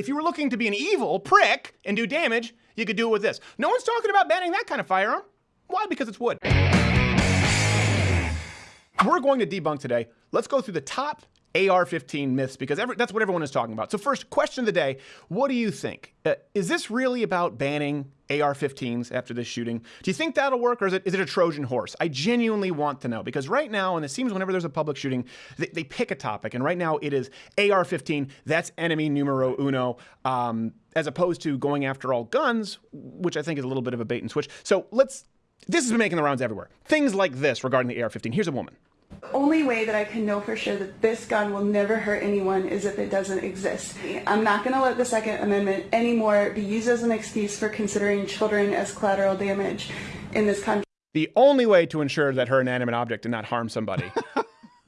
if you were looking to be an evil prick and do damage, you could do it with this. No one's talking about banning that kind of firearm. Why? Because it's wood. We're going to debunk today. Let's go through the top AR-15 myths because every, that's what everyone is talking about. So first, question of the day: What do you think? Uh, is this really about banning AR-15s after this shooting? Do you think that'll work, or is it is it a Trojan horse? I genuinely want to know because right now, and it seems whenever there's a public shooting, they, they pick a topic, and right now it is AR-15. That's enemy numero uno. Um, as opposed to going after all guns, which I think is a little bit of a bait and switch. So let's. This has been making the rounds everywhere. Things like this regarding the AR-15. Here's a woman only way that I can know for sure that this gun will never hurt anyone is if it doesn't exist. I'm not going to let the Second Amendment anymore be used as an excuse for considering children as collateral damage in this country. The only way to ensure that her inanimate object did not harm somebody.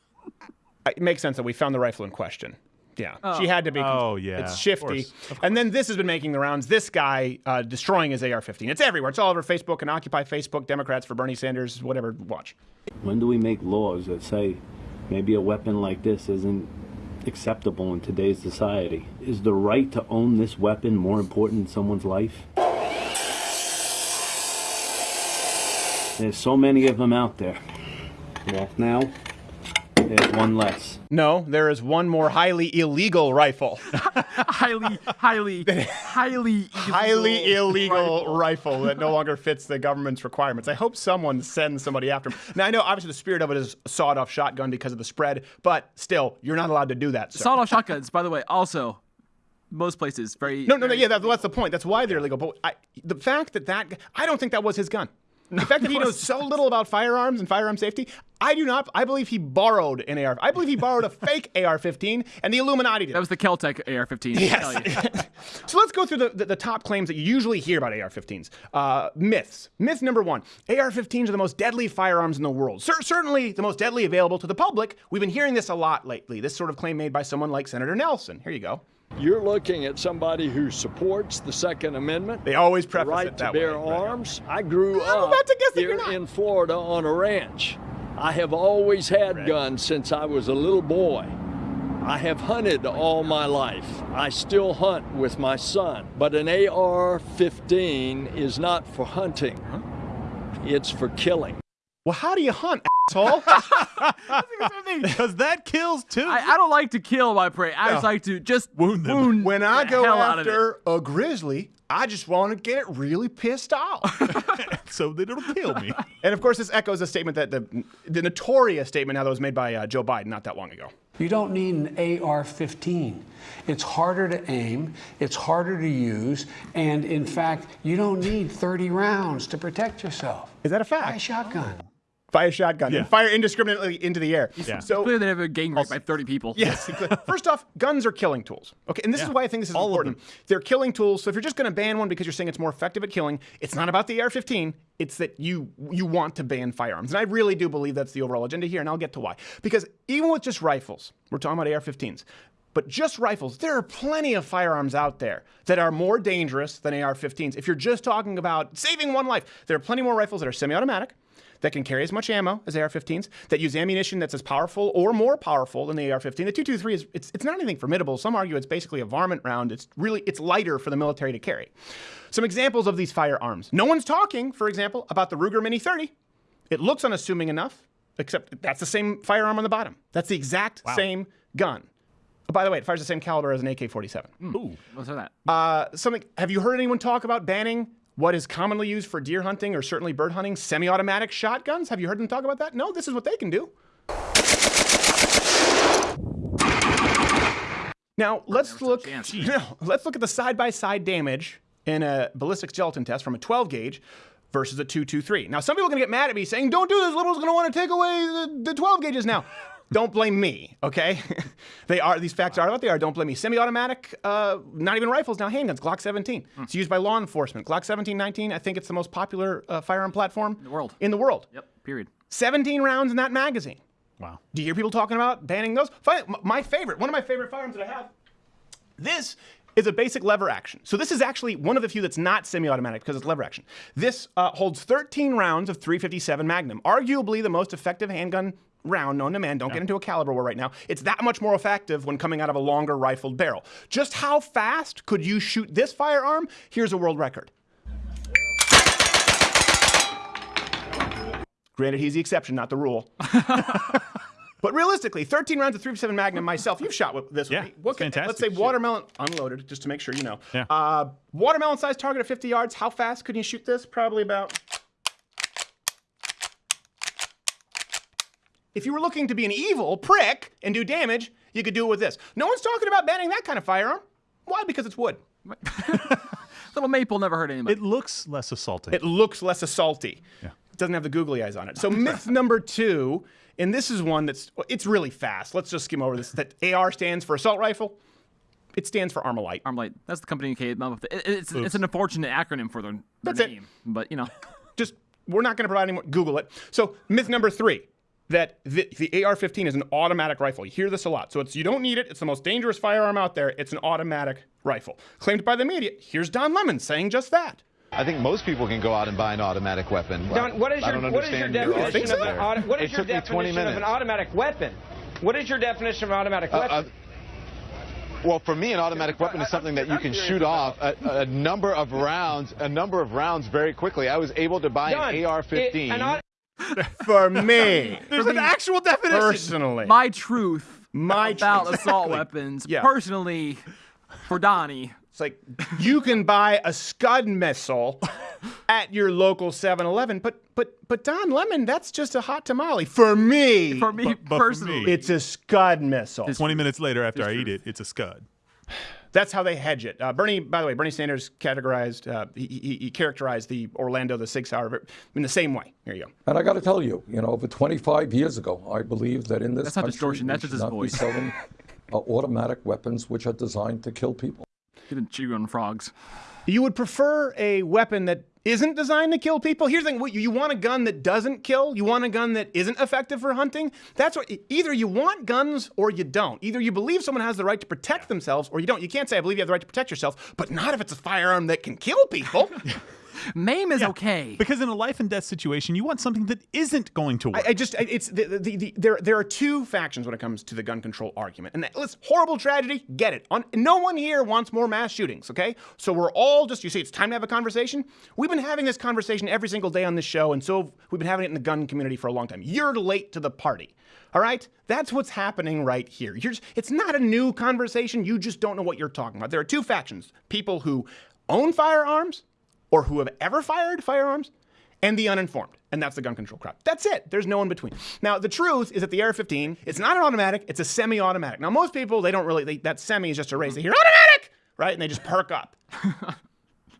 it makes sense that we found the rifle in question. Yeah, oh. she had to be. Oh yeah, it's shifty. Of course. Of course. And then this has been making the rounds. This guy uh, destroying his AR-15. It's everywhere. It's all over Facebook and Occupy Facebook. Democrats for Bernie Sanders. Whatever. Watch. When do we make laws that say maybe a weapon like this isn't acceptable in today's society? Is the right to own this weapon more important than someone's life? There's so many of them out there. Well, now there's one less. No, there is one more highly illegal rifle. highly, highly, highly, highly illegal rifle. rifle. that no longer fits the government's requirements. I hope someone sends somebody after him. Now I know obviously the spirit of it is sawed-off shotgun because of the spread, but still, you're not allowed to do that. Sawed-off shotguns, by the way, also most places very. No, no, very no. Yeah, that, that's the point. That's why they're illegal. But I, the fact that that I don't think that was his gun. The fact that he knows so little about firearms and firearm safety, I do not. I believe he borrowed an AR. I believe he borrowed a fake AR-15, and the Illuminati did. That was the Keltec AR-15. Yes. so let's go through the, the, the, top claims that you usually hear about AR-15s. Uh, myths. Myth number one: AR-15s are the most deadly firearms in the world. Certainly the most deadly available to the public. We've been hearing this a lot lately. This sort of claim made by someone like Senator Nelson. Here you go. You're looking at somebody who supports the Second Amendment. They always preface right it that to bear way. arms. Right. I grew I'm up here in Florida on a ranch. I have always had right. guns since I was a little boy. I have hunted all my life. I still hunt with my son. But an AR-15 is not for hunting. It's for killing. Well, how do you hunt, asshole? Because that kills too. I, I, don't like to kill my prey. I no. just like to just wound them. Wound when I go after a grizzly, I just want to get it really pissed off. so that it'll kill me. And of course, this echoes a statement that the, the notorious statement now that was made by uh, Joe Biden not that long ago. You don't need an AR 15. It's harder to aim, it's harder to use, and in fact, you don't need 30 rounds to protect yourself. Is that a fact? Buy a shotgun fire a shotgun yeah. and fire indiscriminately into the air. Yeah. So clearly they have a gang rape by 30 people. Yes. First off, guns are killing tools. Okay, and this yeah. is why I think this is All important. They're killing tools. So if you're just going to ban one because you're saying it's more effective at killing, it's not about the AR-15. It's that you you want to ban firearms, and I really do believe that's the overall agenda here, and I'll get to why. Because even with just rifles, we're talking about AR-15s. But just rifles, there are plenty of firearms out there that are more dangerous than AR 15s. If you're just talking about saving one life, there are plenty more rifles that are semi automatic, that can carry as much ammo as AR-15s, that use ammunition that's as powerful or more powerful than the AR-15. The 223 is it's, it's not anything formidable. Some argue it's basically a varmint round. It's really it's lighter for the military to carry. Some examples of these firearms. No one's talking, for example, about the Ruger Mini 30. It looks unassuming enough, except that's the same firearm on the bottom. That's the exact wow. same gun. Oh, by the way, it fires the same caliber as an AK-47. Mm. Ooh, what's that? Uh, something. Have you heard anyone talk about banning what is commonly used for deer hunting or certainly bird hunting, semi-automatic shotguns. Have you heard them talk about that? No, this is what they can do. Now let's look. Let's look at the side-by-side damage in a ballistic gelatin test from a 12 gauge versus a 223. Now some people are going to get mad at me saying, "Don't do this. Liberals going to want to take away the, the 12 gauges now." Don't blame me, okay? they are these facts are what they are. Don't blame me. Semi-automatic, uh, not even rifles now, handguns. Glock 17. Hmm. It's used by law enforcement. Glock 1719. I think it's the most popular uh, firearm platform in the world. In the world. Yep. Period. 17 rounds in that magazine. Wow. Do you hear people talking about banning those? My favorite, one of my favorite firearms that I have. This is a basic lever action. So this is actually one of the few that's not semi-automatic because it's lever action. This uh, holds 13 rounds of 357 Magnum, arguably the most effective handgun round known to man. Don't get into a caliber war right now. It's that much more effective when coming out of a longer rifled barrel. Just how fast could you shoot this firearm? Here's a world record. Granted, he's the exception, not the rule. but realistically, 13 rounds of 357 Magnum myself, you've shot with this Yeah. What can- fantastic Let's say shit. watermelon unloaded, just to make sure you know. Yeah. Uh, watermelon sized target at 50 yards. How fast could you shoot this? Probably about. If you were looking to be an evil prick and do damage, you could do it with this. No one's talking about banning that kind of firearm. Why? Because it's wood. Little maple never hurt anybody. It looks less assaulting. It looks less assaulty. It doesn't have the googly eyes on it. So myth number two, and this is one that's it's really fast. Let's just skim over this. That AR stands for assault rifle. It stands for Armalite. Armalite. That's the company who came up with it. It- It's, it's an unfortunate acronym for their, their That's it. But, you know, Just we're not going to provide any more. Google it. So myth number three. That the, the AR-15 is an automatic rifle. You hear this a lot. So it's you don't need it. It's the most dangerous firearm out there. It's an automatic rifle. Claimed by the media. Here's Don Lemon saying just that. I think most people can go out and buy an automatic weapon. Don, what is I your don't what is your understand definition think of so? an auto, what is It your took me 20 definition of an automatic weapon? What is your definition of an automatic Uh, weapon? uh, well, for me, an automatic weapon is something that you can shoot off a, a number of rounds, a number of rounds very quickly. I was able to buy Don, an AR-15. it- an au- For me, There's an actual definition. personally, my truth My about truth. assault weapons, Yeah. personally, for Donnie, It's like you can buy a Scud missile at your local 7-Eleven, but but but Don Lemon, that's just a hot tamale for me. for me But- but for personally. me- it's a Scud missile. 20 minutes later after I eat it, it's a scud. That's how they hedge it. Uh, Bernie, by the way, Bernie Sanders categorized, uh, he, he, he characterized the Orlando, the Sig Sauer, in the same way. Here you go. And I got to tell you, you know, over 25 years ago, I believe that in this That's not distortion, that's should just his not voice. be selling uh, automatic weapons which are designed to kill people. Didn't chew on frogs. You would prefer a weapon that isn't designed to kill people? Here's the thing: you want a gun that doesn't kill. You want a gun that isn't effective for hunting. That's what. Either you want guns or you don't. Either you believe someone has the right to protect themselves, or you don't. You can't say I believe you have the right to protect yourself, but not if it's a firearm that can kill people. Maim is okay. Because in a life and death situation, you want something that isn't going to work. I, I just I- it's the, the, the, there there are two factions when it comes to the gun control argument, and that, listen, horrible tragedy, get it. On, no one here wants more mass shootings, okay? So we're all just you say it's time to have a conversation. We've been having this conversation every single day on this show, and so we've been having it in the gun community for a long time. You're late to the party. All right, that's what's happening right here. You're just, it's not a new conversation. You just don't know what you're talking about. There are two factions: people who own firearms or who have ever fired firearms, and the uninformed. And that's the gun control crowd. That's it. There's no in between. Now, the truth is that the AR-15, it's not an automatic, it's a semi-automatic. Now, most people, they don't really, they, that semi is just a raise. They hear automatic, right? And they just perk up.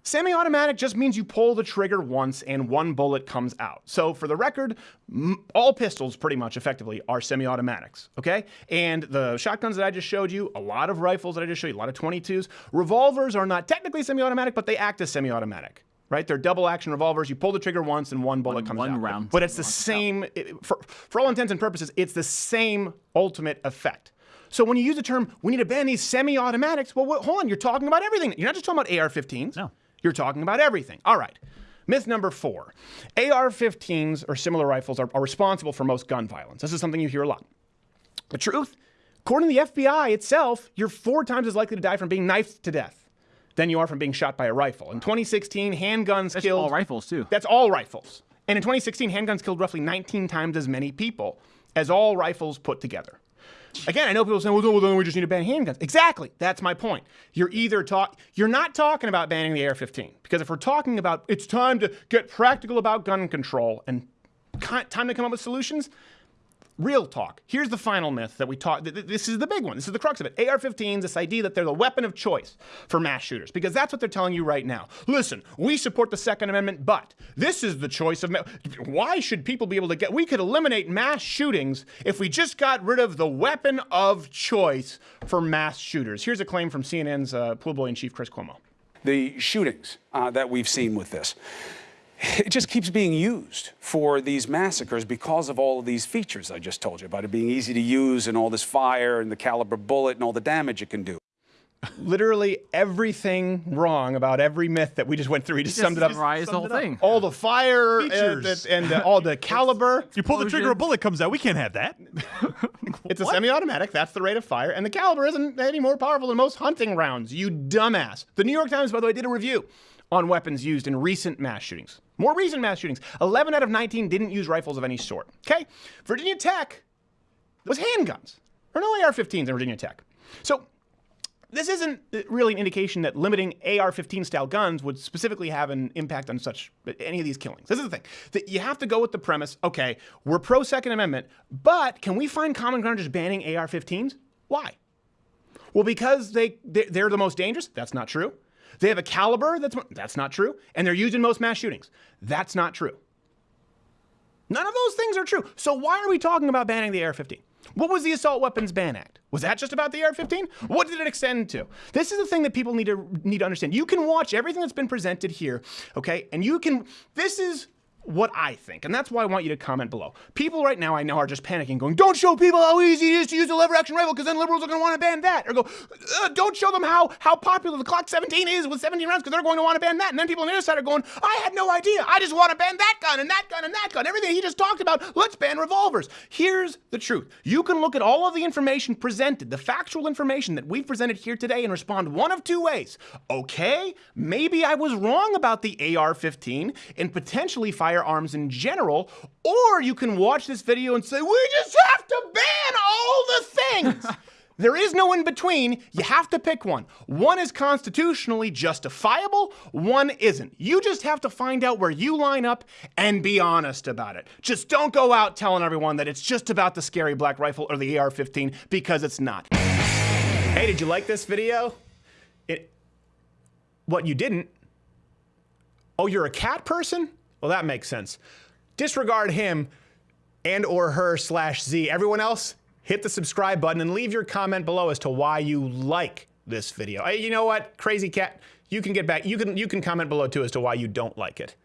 Semi-automatic just means you pull the trigger once and one bullet comes out. So for the record, m- all pistols pretty much effectively are semi-automatics, okay? And the shotguns that I just showed you, a lot of rifles that I just showed you, a lot of 22s, revolvers are not technically semi-automatic, but they act as semi-automatic. Right, they're double action revolvers. You pull the trigger once, and one bullet One- comes one out. round but it's the same. it- for, for all intents and purposes, it's the same ultimate effect. So when you use the term, we need to ban these semi-automatics. Well, what, hold on, you're talking about everything. You're not just talking about AR-15s. No. You're talking about everything. All right. Myth number four AR 15s or similar rifles are, are responsible for most gun violence. This is something you hear a lot. The truth, according to the FBI itself, you're four times as likely to die from being knifed to death than you are from being shot by a rifle. In 2016, handguns That's killed. all rifles, too. That's all rifles. And in 2016, handguns killed roughly 19 times as many people as all rifles put together. Again, I know people saying, well, then we just need to ban handguns. Exactly. That's my point. You're either talk you're not talking about banning the AR-15 because if we're talking about it's time to get practical about gun control and time to come up with solutions, real talk. Here's the final myth that we talk. th- th- This is the big one. This is the crux of it. AR-15s, this idea that they're the weapon of choice for mass shooters, because that's what they're telling you right now. Listen, we support the Second Amendment, but this is the choice of. Ma- Why should people be able to get? We could eliminate mass shootings if we just got rid of the weapon of choice for mass shooters. Here's a claim from CNN's uh, in chief, Chris Cuomo. the shootings uh, that we've seen with this. It just keeps being used for these massacres because of all of these features I just told you about it being easy to use and all this fire and the caliber bullet and all the damage it can do. literally everything wrong about every myth that we just went through. He just, just summed it up. summarized the whole Summed it up. thing. All the fire Features. that- and uh, all the caliber. You pull the trigger, a bullet comes out. We can't have that. It's a semi-automatic. That's the rate of fire, and the caliber isn't any more powerful than most hunting rounds. You dumbass. The New York Times, by the way, did a review on weapons used in recent mass shootings. More recent mass shootings. 11 out of 19 didn't use rifles of any sort. Okay, Virginia Tech was handguns. Are no AR-15s in Virginia Tech. So this isn't really an indication that limiting AR-15 style guns would specifically have an impact on such any of these killings. This is the thing that you have to go with the premise. Okay, we're pro Second Amendment, but can we find common ground just banning AR-15s? Why? Well, because they- they're the most dangerous. That's not true. They have a caliber that's that's not true, and they're used in most mass shootings. That's not true. None of those things are true. So why are we talking about banning the AR-15? What was the Assault Weapons Ban Act? Was that just about the AR-15? What did it extend to? This is the thing that people need to need to understand. You can watch everything that's been presented here, okay? And you can this is what I think, and that's why I want you to comment below. People right now I know are just panicking, going, "Don't show people how easy it is to use a lever action rifle, because then liberals are going to want to ban that." Or go, uh, "Don't show them how how popular the Glock 17 is with 17 rounds, because they're going to want to ban that." And then people on the other side are going, "I had no idea. I just want to ban that gun and that gun and that gun. Everything he just talked about. Let's ban revolvers." Here's the truth: you can look at all of the information presented, the factual information that we've presented here today, and respond one of two ways. Okay, maybe I was wrong about the AR-15 and potentially firearms in general, or you can watch this video and say, we just have to ban all the things. There is no in between. You have to pick one. One is constitutionally justifiable, one isn't. You just have to find out where you line up and be honest about it. Just don't go out telling everyone that it's just about the scary black rifle or the AR 15 because it's not. Hey, did you like this video? It, what you didn't Oh, you're a cat person? Well, that makes sense. Disregard him and or her slash Z. Everyone else, hit the subscribe button and leave your comment below as to why you like this video. Hey, you know what? Crazy cat, you can get back. You can you can comment below too as to why you don't like it.